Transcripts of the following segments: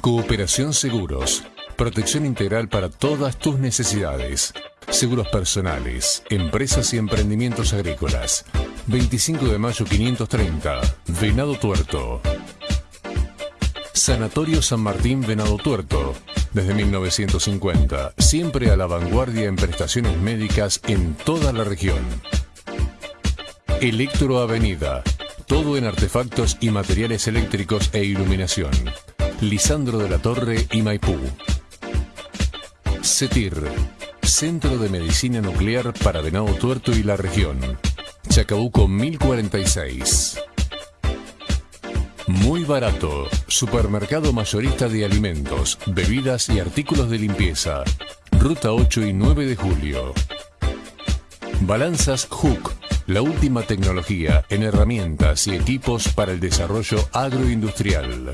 Cooperación Seguros. Protección integral para todas tus necesidades. Seguros personales, empresas y emprendimientos agrícolas. 25 de mayo 530. Venado Tuerto. Sanatorio San Martín Venado Tuerto. Desde 1950, siempre a la vanguardia en prestaciones médicas en toda la región. Electro Avenida. Todo en artefactos y materiales eléctricos e iluminación. Lisandro de la Torre y Maipú. CETIR. Centro de Medicina Nuclear para Venado Tuerto y la región. Chacabuco 1046. Muy barato. Supermercado mayorista de alimentos, bebidas y artículos de limpieza. Ruta 8 y 9 de julio. Balanzas Hook. La última tecnología en herramientas y equipos para el desarrollo agroindustrial.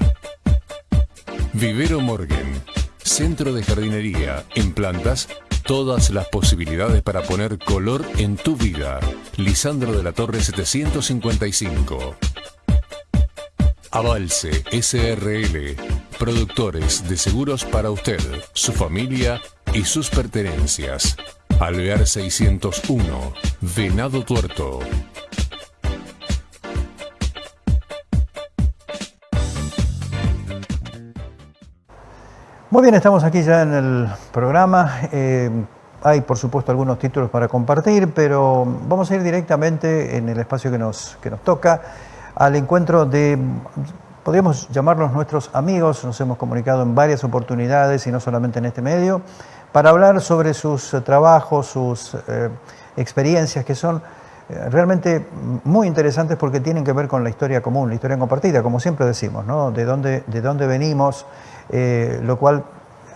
Vivero Morgan. Centro de jardinería en plantas todas las posibilidades para poner color en tu vida. Lisandro de la Torre 755. Avalse SRL. Productores de seguros para usted, su familia y sus pertenencias. Alvear 601. Venado Tuerto. Muy bien, estamos aquí ya en el programa. Eh, hay, por supuesto, algunos títulos para compartir, pero vamos a ir directamente en el espacio que nos, que nos toca al encuentro de, podríamos llamarlos nuestros amigos, nos hemos comunicado en varias oportunidades y no solamente en este medio, para hablar sobre sus trabajos, sus eh, experiencias que son realmente muy interesantes porque tienen que ver con la historia común, la historia compartida, como siempre decimos, ¿no? de, dónde, de dónde venimos, eh, lo cual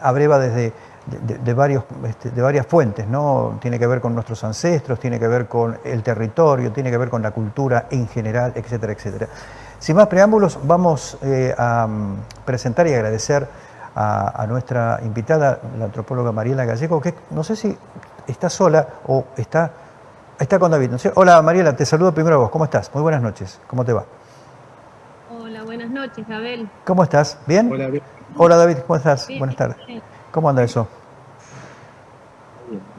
abreva desde de, varios, este, de varias fuentes, ¿no? Tiene que ver con nuestros ancestros, tiene que ver con el territorio, tiene que ver con la cultura en general, etcétera, etcétera. Sin más preámbulos, vamos eh, a mm, presentar y agradecer a, nuestra invitada, la antropóloga Mariela Gallego, que no sé si está sola o está, está con David. Hola Mariela, te saludo primero a vos. ¿Cómo estás? Muy buenas noches. ¿Cómo te va? Hola, buenas noches, Abel. ¿Cómo estás? ¿Bien? Hola, Hola David, ¿cómo estás? buenas tardes. ¿Cómo anda eso?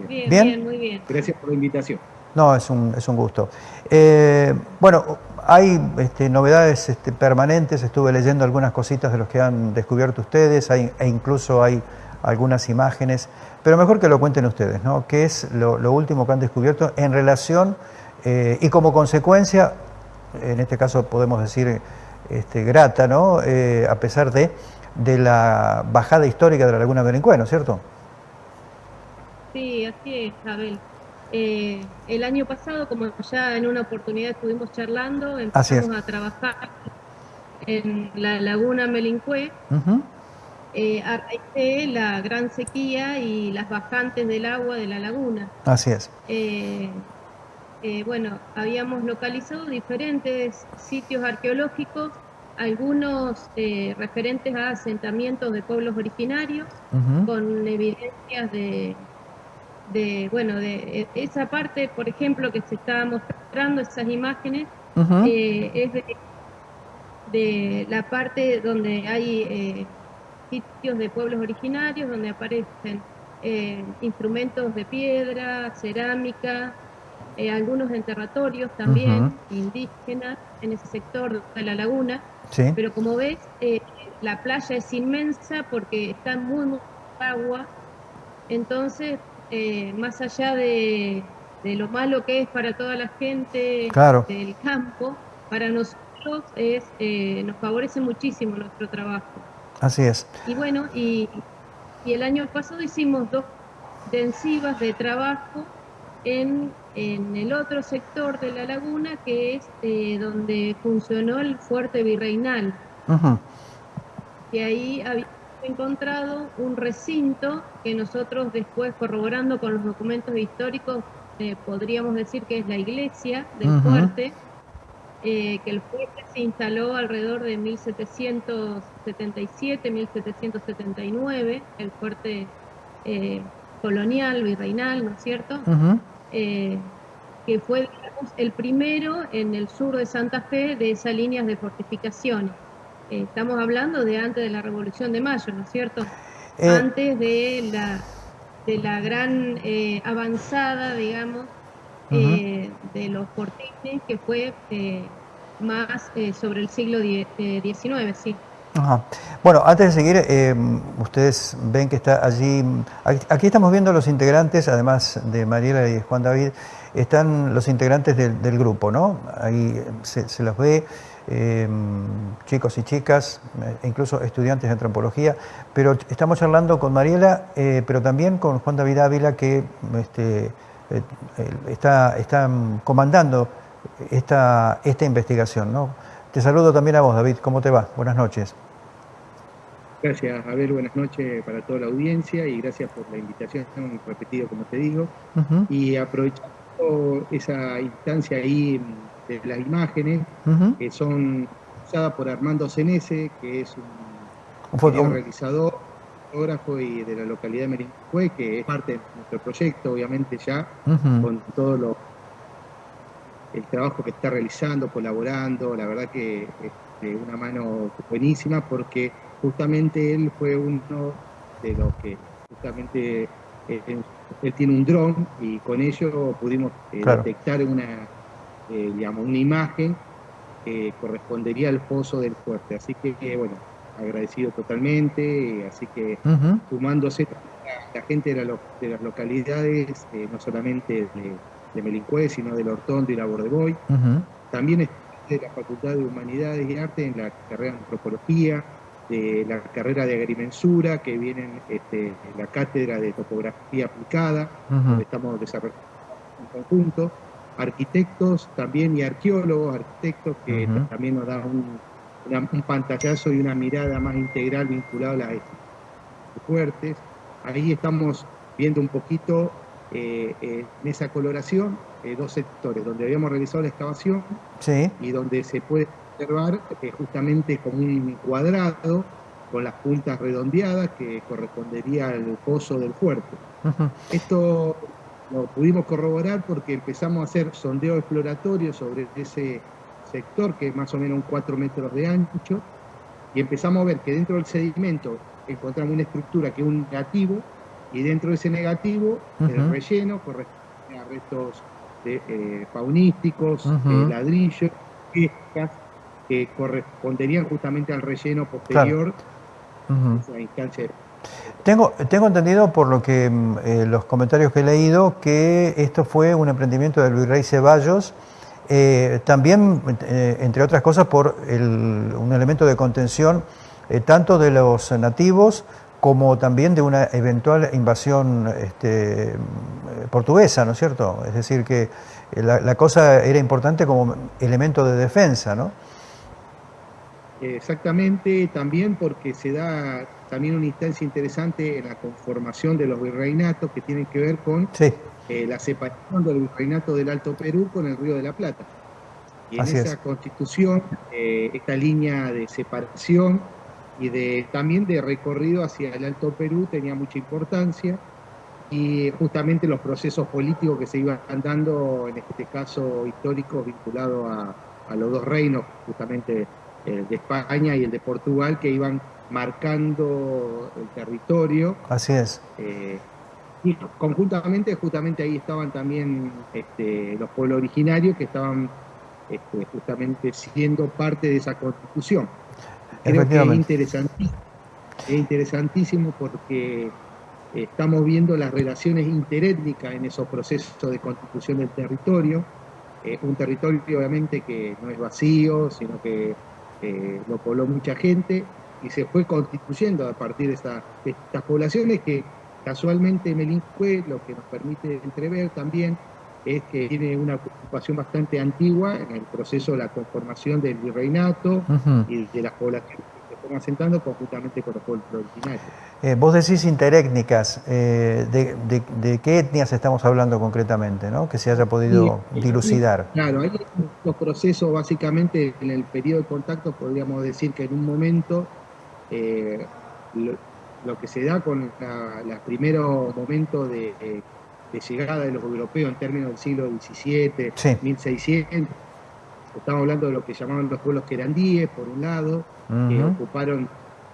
Bien, bien, muy bien. Gracias por la invitación. No, es un, es un gusto. Eh, bueno, hay este, novedades este, permanentes, estuve leyendo algunas cositas de los que han descubierto ustedes, hay, e incluso hay algunas imágenes, pero mejor que lo cuenten ustedes, ¿no? ¿Qué es lo, último que han descubierto en relación eh, y como consecuencia, en este caso podemos decir este, grata, ¿no? Eh, a pesar de, de la bajada histórica de la Laguna Berencué, ¿no es cierto? Sí, así es, Abel. Eh, el año pasado, como ya en una oportunidad estuvimos charlando, empezamos a trabajar en la laguna Melincue, eh, a raíz de la gran sequía y las bajantes del agua de la laguna. Así es. Eh, bueno, habíamos localizado diferentes sitios arqueológicos, algunos referentes a asentamientos de pueblos originarios, con evidencias de de, bueno, de esa parte, por ejemplo, que se está mostrando, esas imágenes, eh, es de, la parte donde hay eh, sitios de pueblos originarios, donde aparecen eh, instrumentos de piedra, cerámica, algunos enterratorios también indígenas en ese sector de la laguna. Pero como ves, la playa es inmensa porque está muy, muy agua. Entonces eh, más allá de, lo malo que es para toda la gente del campo, para nosotros es, eh, nos favorece muchísimo nuestro trabajo. Así es. Y bueno, y, el año pasado hicimos dos intensivas de trabajo en, el otro sector de la laguna, que es eh, donde funcionó el fuerte virreinal. Y ahí había encontrado un recinto que nosotros después corroborando con los documentos históricos eh, podríamos decir que es la iglesia del fuerte, eh, que el fuerte se instaló alrededor de 1777, 1779, el fuerte eh, colonial, virreinal, ¿no es cierto? que fue el primero en el sur de Santa Fe de esas líneas de fortificaciones. estamos hablando de antes de la Revolución de Mayo, ¿no es cierto? antes de la, de la gran avanzada, digamos, de los porteños, que fue más sobre el siglo XIX, sí. Bueno, antes de seguir, eh, ustedes ven que está allí, aquí estamos viendo los integrantes, además de Mariela y Juan David, están los integrantes del, grupo, ¿no? Ahí se, los ve, em, chicos y chicas, incluso estudiantes de antropología, pero estamos charlando con Mariela, eh, pero también con Juan David Ávila, que este, eh, está, está comandando esta, esta investigación, ¿no? Te saludo también a vos, David. ¿Cómo te va? Buenas noches. Gracias, Abel. Buenas noches para toda la audiencia y gracias por la invitación, repetido como te digo. Y aprovechando esa instancia ahí de las imágenes, que son usadas por Armando Cenese, que es un, realizador, fotógrafo y de la localidad de Merincue, que es parte de nuestro proyecto, obviamente ya, con todo lo el trabajo que está realizando, colaborando, la verdad que es una mano buenísima porque justamente él fue uno de los que justamente eh, él, tiene un dron y con ello pudimos eh, detectar una, eh, digamos, una imagen que correspondería al pozo del fuerte. Así que, bueno, agradecido totalmente, así que sumándose la gente de, de las localidades, no solamente de de Melincue, sino del Hortondo y la Bordeboy. También es de la Facultad de Humanidades y Arte en la carrera de Antropología, de la carrera de Agrimensura, que viene en este, la cátedra de Topografía Aplicada, donde estamos desarrollando un conjunto. Arquitectos también y arqueólogos, arquitectos que también nos dan un, pantallazo y una mirada más integral vinculada a las fuertes. Ahí estamos viendo un poquito eh, eh, en esa coloración eh, dos sectores, donde habíamos realizado la excavación y donde se puede observar justamente como un cuadrado con las puntas redondeadas que correspondería al pozo del fuerte. Esto lo pudimos corroborar porque empezamos a hacer sondeo exploratorio sobre ese sector, que es más o menos un 4 metros de ancho, y empezamos a ver que dentro del sedimento encontramos una estructura que es un negativo, y dentro de ese negativo, el relleno corresponde a restos de, eh, faunísticos, ladrillos, piezas, que corresponderían justamente al relleno posterior esa instancia tengo, tengo entendido por lo que mm, eh, los comentarios que he leído que esto fue un emprendimiento del virrey Ceballos, eh, también, entre otras cosas, por un elemento de contención tanto de los nativos como también de una eventual invasión este, portuguesa, ¿no es cierto? Es decir, que la, cosa era importante como elemento de defensa, ¿no? Exactamente, también porque se da también una instancia interesante en la conformación de los virreinatos que tienen que ver con eh, la separación del virreinato del Alto Perú con el Río de la Plata. Y en esa constitución, eh, esta línea de separación y de, también de recorrido hacia el Alto Perú tenía mucha importancia y justamente los procesos políticos que se iban dando, en este caso histórico, vinculado a, los dos reinos, justamente el de España y el de Portugal, que iban marcando el territorio. Así es. Eh, y conjuntamente, justamente ahí estaban también este, los pueblos originarios que estaban este, justamente siendo parte de esa constitución. Creo que es interesantísimo, es interesantísimo porque estamos viendo las relaciones interétnicas en esos procesos de constitución del territorio. un territorio obviamente que no es vacío, sino que eh, lo pobló mucha gente y se fue constituyendo a partir de, de estas poblaciones que casualmente Melincue lo que nos permite entrever también es que tiene una ocupación bastante antigua en el proceso de la conformación del virreinato y de las poblaciones fueron asentando conjuntamente con los pueblos originarios. Eh, vos decís interétnicas, eh, de, qué etnias estamos hablando concretamente, ¿no? que se haya podido dilucidar? Claro, hay los procesos básicamente en el periodo de contacto, podríamos decir que en un momento eh, lo, que se da con los primeros momentos de de llegada de los europeos en términos del siglo XVII, 1600. Estamos hablando de lo que llamaban los pueblos querandíes, por un lado, que ocuparon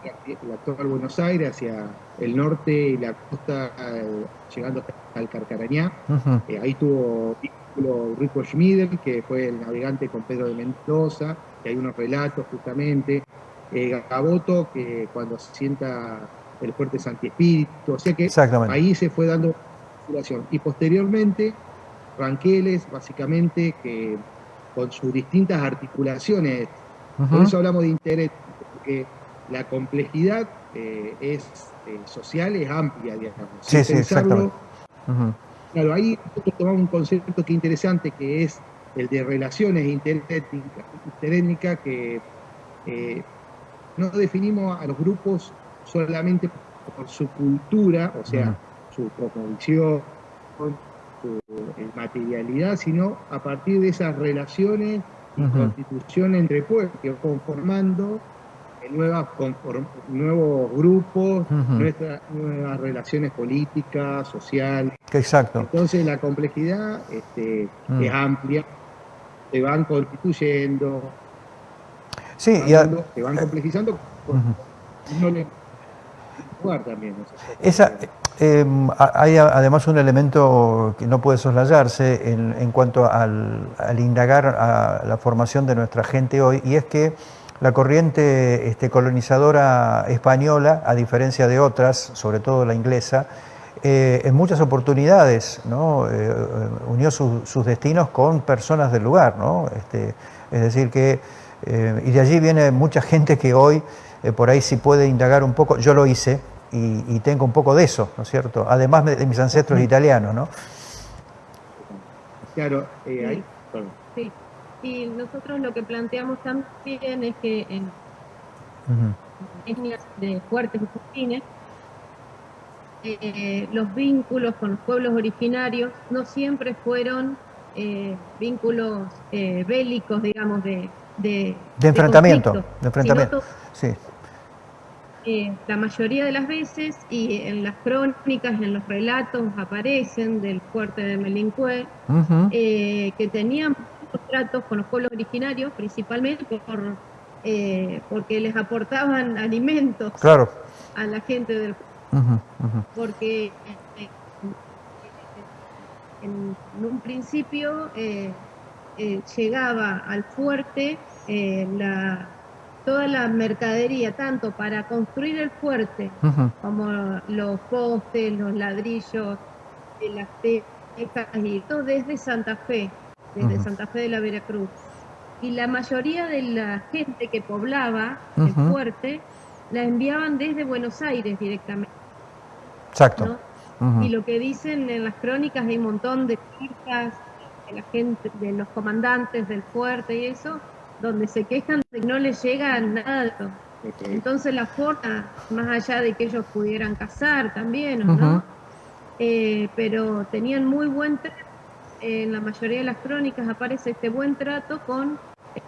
el actual Buenos Aires hacia el norte y la costa, eh, llegando al Carcarañá. Eh, ahí tuvo Rico Schmidl, que fue el navegante con Pedro de Mendoza, que hay unos relatos justamente. Eh, Gaboto, que cuando se sienta el fuerte Santi Espíritu, o sea que ahí se fue dando circulación. Y posteriormente, Ranqueles, básicamente, que con sus distintas articulaciones, por eso hablamos de interés, porque la complejidad eh, es eh, social, es amplia, digamos. Sí, sí, exactamente. Claro, ahí nosotros tomamos un concepto que interesante, que es el de relaciones interétnicas, que eh, no definimos a los grupos solamente por su cultura, o sea, su cosmovisión, materialidad, sino a partir de esas relaciones y constitución entre pueblos conformando nuevas, nuevos grupos, nuevas relaciones políticas, sociales. Exacto. Entonces la complejidad este, mm. es amplia, se van constituyendo, sí, se van complejizando, Esa, em, hay además un elemento que no puede soslayarse en, en cuanto al, al, indagar a la formación de nuestra gente hoy, y es que la corriente este, colonizadora española, a diferencia de otras, sobre todo la inglesa, eh, en muchas oportunidades ¿no? Eh, unió sus destinos con personas del lugar. ¿no? Este, es decir, que, eh, y de allí viene mucha gente que hoy, por ahí si puede indagar un poco, yo lo hice y, tengo un poco de eso, ¿no es cierto? Además de, mis ancestros italianos, ¿no? Claro, ahí, sí. Y nosotros lo que planteamos también es que en uh de fuertes y eh, los vínculos con los pueblos originarios no siempre fueron eh, vínculos eh, bélicos, digamos, de, de, enfrentamiento. De, enfrentamiento. sí. La mayoría de las veces, y en las crónicas, en los relatos aparecen del fuerte de Melincué, que tenían tratos con los pueblos originarios, principalmente por, eh, porque les aportaban alimentos a la gente del porque eh, en, un principio eh, llegaba al fuerte la, toda la mercadería, tanto para construir el fuerte como los postes, los ladrillos, las tecas y todo desde Santa Fe desde Santa Fe de la Veracruz. Y la mayoría de la gente que poblaba el fuerte la enviaban desde Buenos Aires directamente. Exacto. Y lo que dicen en las crónicas hay un montón de cartas de la gente, de los comandantes del fuerte y eso, donde se quejan de que no les llega nada. Entonces la forma, más allá de que ellos pudieran cazar también, no? Eh, pero tenían muy buen en la mayoría de las crónicas aparece este buen trato con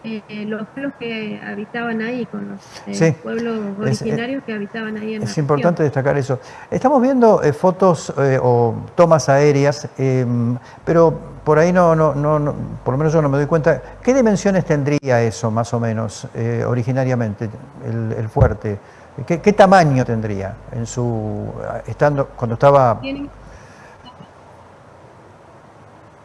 eh, los pueblos que habitaban ahí, con los eh, pueblos originarios que habitaban ahí en Es importante destacar eso. Estamos viendo eh, fotos o tomas aéreas, em, pero por ahí no, no, no, por lo menos yo no me doy cuenta. ¿Qué dimensiones tendría eso, más o menos, originariamente, el, fuerte? ¿Qué, ¿Qué, tamaño tendría en su estando cuando estaba?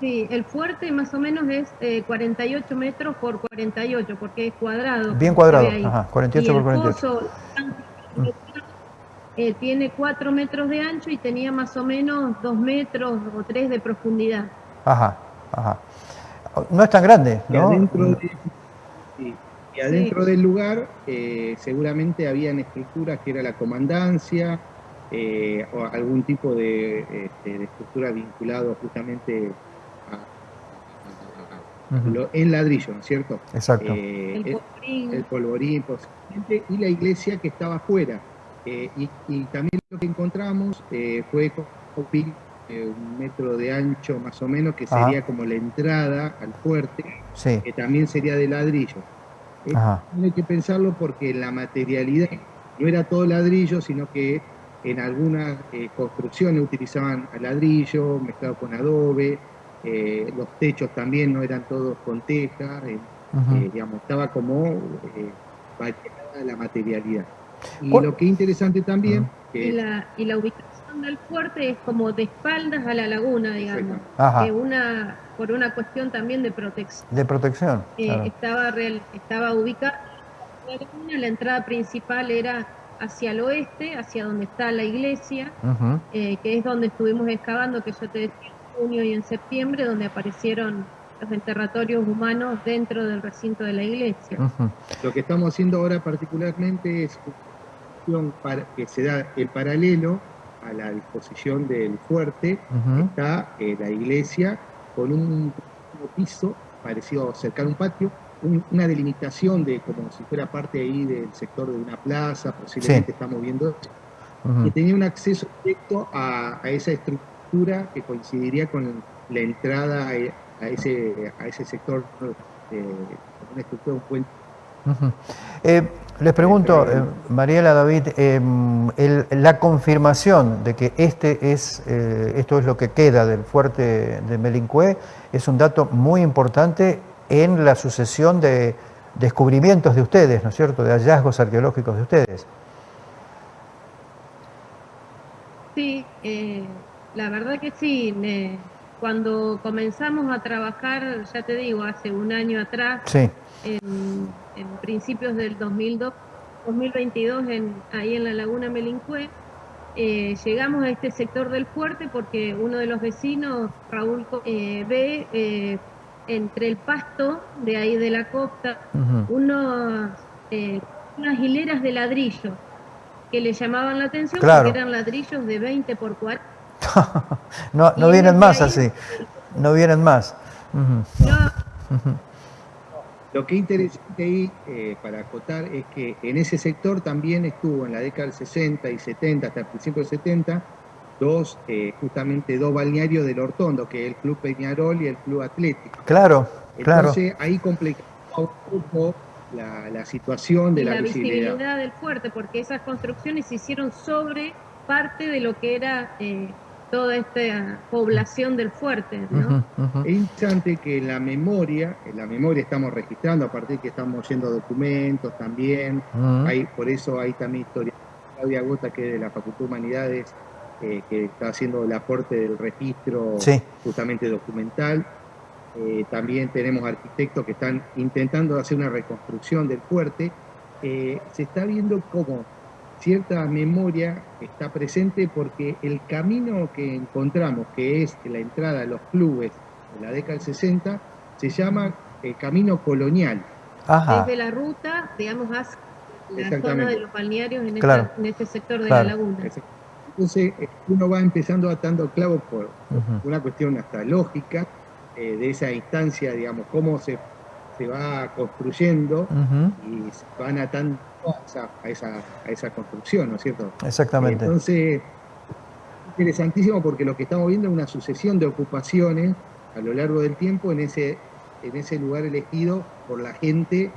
Sí, el fuerte más o menos es 48 eh, metros por 48, porque es cuadrado. Bien cuadrado, ajá, 48 por 48. Eh, tiene 4 metros de ancho y tenía más o menos 2 metros o 3 de profundidad. Ajá, ajá. No es tan grande, ¿no? Y adentro, del lugar eh, seguramente habían estructuras que era la comandancia o algún tipo de, este, de estructura vinculado justamente en ladrillo, ¿no es cierto? Exacto. Eh, el polvorín. El polvorín, y la iglesia que estaba afuera. Eh, y, también lo que encontramos eh, fue un metro de ancho más o menos, que sería como la entrada al fuerte, que también sería de ladrillo. hay que pensarlo porque la materialidad no era todo ladrillo, sino que en algunas construcciones utilizaban ladrillo mezclado con adobe, eh, los techos también no eran todos con teja, eh, eh, digamos, estaba como la materialidad. Y lo que es interesante también... y, la, y la ubicación del fuerte es como de espaldas a la laguna, digamos. Que una, por una cuestión también de protección. De protección. Eh, estaba, real, estaba ubicada la laguna, la entrada principal era hacia el oeste, hacia donde está la iglesia, eh, que es donde estuvimos excavando, que yo te decía en junio y en septiembre, donde aparecieron los enterratorios humanos dentro del recinto de la iglesia. Lo que estamos haciendo ahora particularmente es que se da el paralelo a la disposición del fuerte, está eh, la iglesia con un piso parecido a un patio, una delimitación de como si fuera parte ahí del sector de una plaza, posiblemente estamos viendo eso, que tenía un acceso directo a, esa estructura que coincidiría con la entrada a, ese, a ese sector, eh, una estructura, un puente. Eh, les pregunto, eh, Mariela David, em, la confirmación de que este es, esto es lo que queda del fuerte de Melincué es un dato muy importante en la sucesión de descubrimientos de ustedes, ¿no es cierto?, de hallazgos arqueológicos de ustedes. Sí, la verdad que sí. cuando comenzamos a trabajar, ya te digo, hace un año atrás, sí en, principios del 2002, 2022 en, ahí en la laguna Melincue. Eh, llegamos a este sector del fuerte porque uno de los vecinos, Raúl, eh, ve eh, entre el pasto de ahí de la costa unos, unas hileras de ladrillos que le llamaban la atención porque eran ladrillos de 20 por 40. no no vienen más así, no vienen más. Lo que es interesante ahí, eh, para acotar, es que en ese sector también estuvo en la década del 60 y 70, hasta el principio del 70, dos, eh, justamente dos balnearios del Hortondo, que es el Club Peñarol y el Club Atlético. Claro, Entonces, ahí complicó un poco la, situación de la, la visibilidad. del fuerte, porque esas construcciones se hicieron sobre parte de lo que era eh, toda esta población del fuerte. ¿no? Es interesante que en la memoria, en la memoria estamos registrando, a partir de que estamos yendo documentos también, hay, por eso hay también historia. Claudia Gota, que es de la Facultad de Humanidades, eh, que está haciendo el aporte del registro justamente documental. Eh, también tenemos arquitectos que están intentando hacer una reconstrucción del fuerte. Eh, se está viendo cómo cierta memoria está presente porque el camino que encontramos, que es la entrada a los clubes en la década del 60, se llama el camino colonial. Desde la ruta, digamos, hacia la zona de los balnearios en, este sector de la laguna. Entonces, uno va empezando atando clavos por una cuestión hasta lógica eh, de esa instancia, digamos, cómo se, se va construyendo y se van atando a esa, a esa, construcción, ¿no es cierto? Exactamente. Entonces, interesantísimo porque lo que estamos viendo es una sucesión de ocupaciones a lo largo del tiempo en ese, en ese lugar elegido por la gente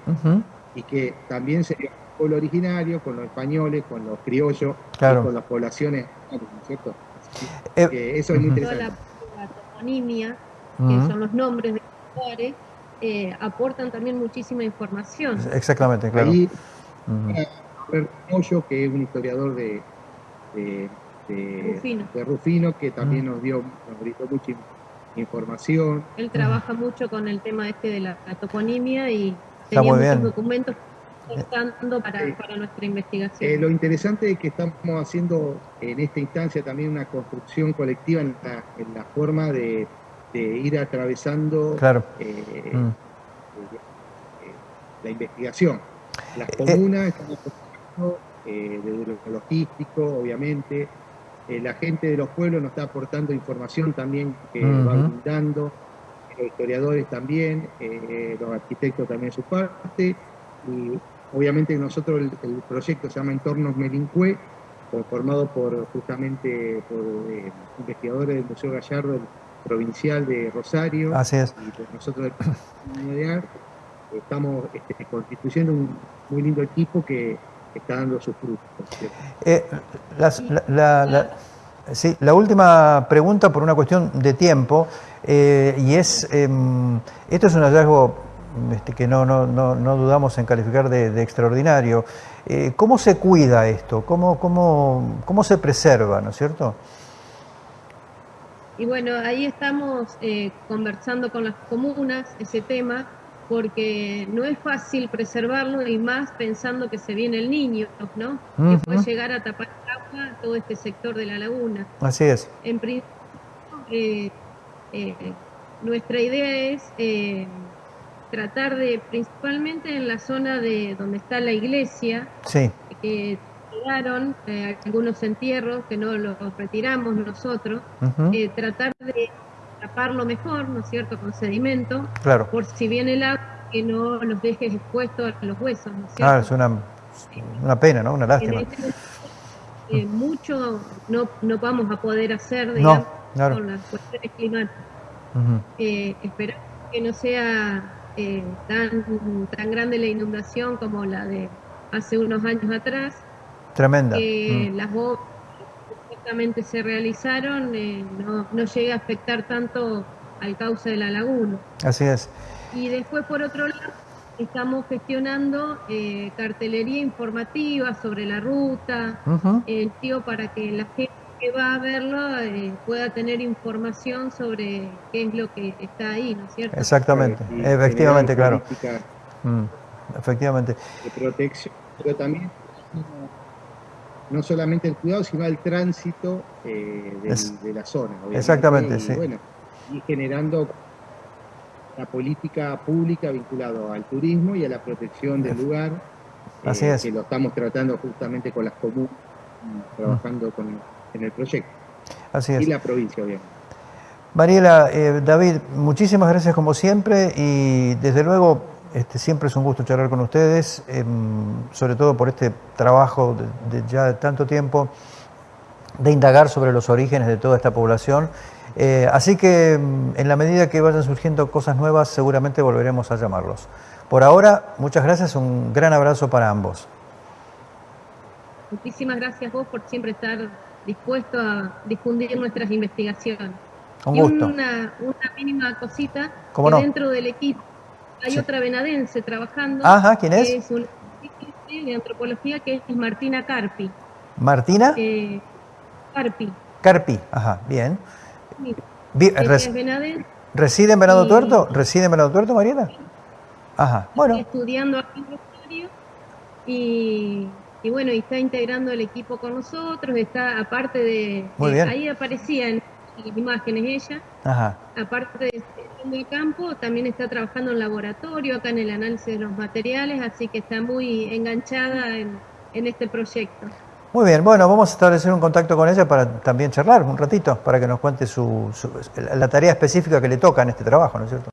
y que también sería el pueblo originario, con los españoles, con los criollos, con las poblaciones, ¿no es cierto? Eh, eso es muy interesante. La, toponimia, que son los nombres de los lugares, eh, aportan también muchísima información. Exactamente, claro. Moyo, que es un historiador de, de, Rufino. que también nos dio nos mucha información. Él trabaja mucho con el tema este de la, toponimia y tenía muchos documentos para, eh, para, nuestra investigación. Eh, lo interesante es que estamos haciendo en esta instancia también una construcción colectiva en la, en la forma de, de, ir atravesando claro. eh, mm. la investigación. Las eh, comunas están aportando eh, desde lo logístico, obviamente. Eh, la gente de los pueblos nos está aportando información también que va brindando. Los historiadores también, los arquitectos también su parte. Y obviamente nosotros el, proyecto se llama Entornos Melincue, formado por justamente por investigadores del Museo Gallardo Provincial de Rosario. Así es. Y por nosotros de Arte estamos este, constituyendo un muy lindo equipo que está dando sus frutos. Eh, la, sí, la última pregunta por una cuestión de tiempo, eh, y es, em, esto es un hallazgo este, que no, no, no, dudamos en calificar de, extraordinario. Eh, ¿Cómo se cuida esto? ¿Cómo, cómo, ¿Cómo se preserva, no es cierto? Y bueno, ahí estamos eh, conversando con las comunas ese tema, porque no es fácil preservarlo y más pensando que se viene el niño, ¿no? Que puede llegar a tapar el agua todo este sector de la laguna. Así es. En principio, eh, eh, nuestra idea es eh, tratar de, principalmente en la zona de donde está la iglesia, sí. que quedaron algunos entierros que no los retiramos nosotros, tratar de taparlo mejor, ¿no es cierto?, con sedimento, claro. por si viene el agua, que no los dejes expuestos a los huesos, ¿no es cierto? Claro, es una, una pena, ¿no?, una lástima. Este eh, mucho no, no vamos a poder hacer, digamos, con las cuestiones climáticas. Eh, esperamos que no sea eh, tan, tan grande la inundación como la de hace unos años atrás. Tremenda. Que las obras se realizaron eh, no, no llegue a afectar tanto al cauce de la laguna. Así es. Y después, por otro lado, estamos gestionando eh, cartelería informativa sobre la ruta, el tío para que la gente que va a verlo eh, pueda tener información sobre qué es lo que está ahí, ¿no es cierto? Exactamente, efectivamente, claro. Mm, efectivamente. De protección, pero también no solamente el cuidado, sino el tránsito eh, de la zona. Exactamente, y, sí. Bueno, y generando la política pública vinculada al turismo y a la protección del lugar. Así eh, es. Que lo estamos tratando justamente con las comunas, trabajando con, en el proyecto. Así es. Y la provincia, obviamente. Mariela, eh, David, muchísimas gracias como siempre y desde luego este, siempre es un gusto charlar con ustedes, em, sobre todo por este trabajo de, ya de tanto tiempo de indagar sobre los orígenes de toda esta población. Eh, así que em, en la medida que vayan surgiendo cosas nuevas, seguramente volveremos a llamarlos. Por ahora, muchas gracias, un gran abrazo para ambos. Muchísimas gracias vos por siempre estar dispuesto a difundir nuestras investigaciones. Un gusto. Y una, mínima cosita, que dentro del equipo hay otra venadense trabajando. Ajá, ¿quién es? Que es una de antropología que es Martina Carpi. ¿Martina? Eh, Carpi. Carpi, ajá, bien. venadense. ¿Reside en Venado Tuerto? ¿Reside en Venado Tuerto, Mariela? Ajá, bueno. Estudiando aquí en Rosario y, y bueno, y está integrando el equipo con nosotros, está aparte de... Muy bien. Ahí aparecía en imágenes ella. Ajá. Aparte de el campo, también está trabajando en laboratorio, acá en el análisis de los materiales, así que está muy enganchada en, este proyecto. Muy bien, bueno, vamos a establecer un contacto con ella para también charlar un ratito, para que nos cuente su, la tarea específica que le toca en este trabajo, ¿no es cierto?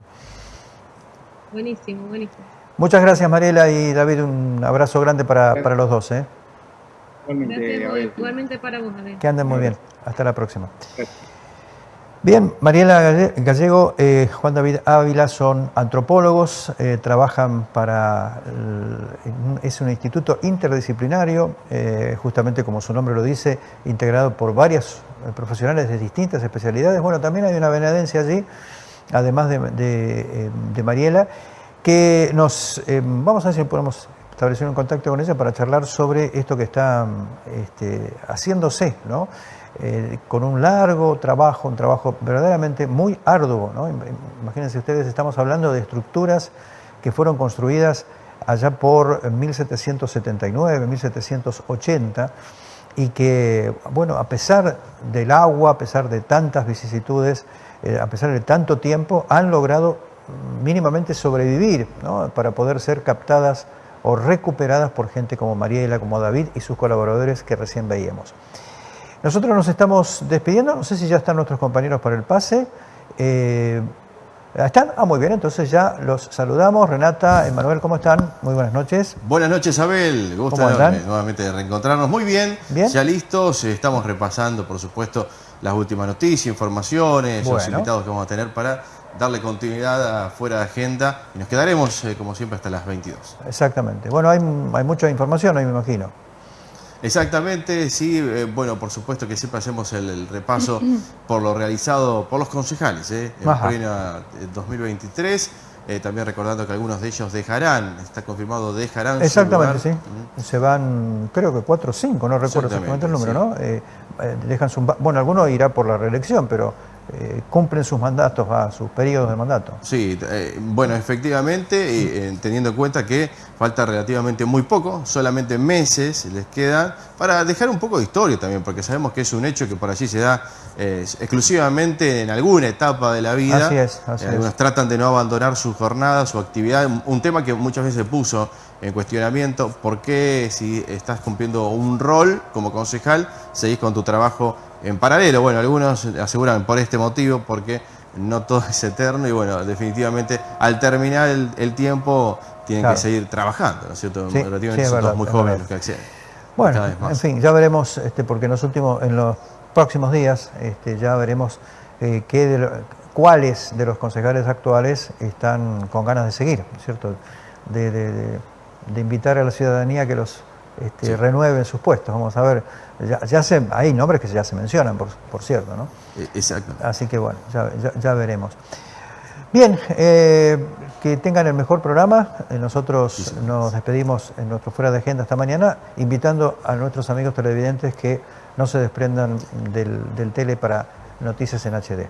Buenísimo, buenísimo. Muchas gracias Mariela y David, un abrazo grande para, los dos. ¿eh? Igualmente, igualmente para vos, Que anden muy bien. Hasta la próxima. Bien, Mariela Gallego, eh, Juan David Ávila son antropólogos, eh, trabajan para, es un instituto interdisciplinario, eh, justamente como su nombre lo dice, integrado por varios profesionales de distintas especialidades. Bueno, también hay una venadencia allí, además de, Mariela, que nos, vamos a ver si podemos establecer un contacto con ella para charlar sobre esto que está este, haciéndose, ¿no? Eh, con un largo trabajo, un trabajo verdaderamente muy arduo. Imagínense ustedes, estamos hablando de estructuras que fueron construidas allá por 1779, 1780, y que, bueno, a pesar del agua, a pesar de tantas vicisitudes, eh, a pesar de tanto tiempo, han logrado mínimamente sobrevivir para poder ser captadas o recuperadas por gente como Mariela, como David y sus colaboradores que recién veíamos. Nosotros nos estamos despidiendo, no sé si ya están nuestros compañeros para el pase. Eh, ¿Están? Ah, muy bien, entonces ya los saludamos. Renata, Emanuel, ¿cómo están? Muy buenas noches. Buenas noches, Abel. Gusto nuevamente de reencontrarnos. Muy bien, bien, ya listos. Estamos repasando, por supuesto, las últimas noticias, informaciones, los invitados que vamos a tener para darle continuidad a fuera de agenda y nos quedaremos, eh, como siempre, hasta las 22. Exactamente. Bueno, hay, hay mucha información ahí, me imagino. Exactamente, sí. Eh, bueno, por supuesto que siempre hacemos el, repaso por lo realizado por los concejales ¿eh? en plena 2023. eh, también recordando que algunos de ellos dejarán, está confirmado, dejarán Exactamente, sí. Se van, creo que cuatro o cinco, no recuerdo exactamente el número, ¿no? Eh, eh, dejan su, bueno, alguno irá por la reelección, pero eh, cumplen sus mandatos, a sus periodos de mandato. Sí, eh, bueno, efectivamente, eh, teniendo en cuenta que falta relativamente muy poco, solamente meses les quedan, para dejar un poco de historia también, porque sabemos que es un hecho que por allí se da exclusivamente en alguna etapa de la vida. Así es, así Algunos tratan de no abandonar su jornada, su actividad, un tema que muchas veces se puso en cuestionamiento, ¿por qué si estás cumpliendo un rol como concejal, seguís con tu trabajo en paralelo. Bueno, algunos aseguran por este motivo, porque no todo es eterno y bueno, definitivamente al terminar el, tiempo tienen que seguir trabajando, ¿no es cierto? Relativamente son todos muy jóvenes los que acceden. Bueno, en fin, ya veremos, este, porque en los últimos, en los próximos días este, ya veremos eh, qué de cuáles de los concejales actuales están con ganas de seguir, ¿cierto? de invitar a la ciudadanía que los este, renueven sus puestos. Vamos a ver, ya, se, hay nombres que ya se mencionan, por, cierto, ¿no? E, exacto. Así que bueno, ya, veremos. Bien, eh, que tengan el mejor programa. Eh, nosotros nos despedimos en nuestro Fuera de Agenda esta mañana, invitando a nuestros amigos televidentes que no se desprendan del, del tele para noticias en HD.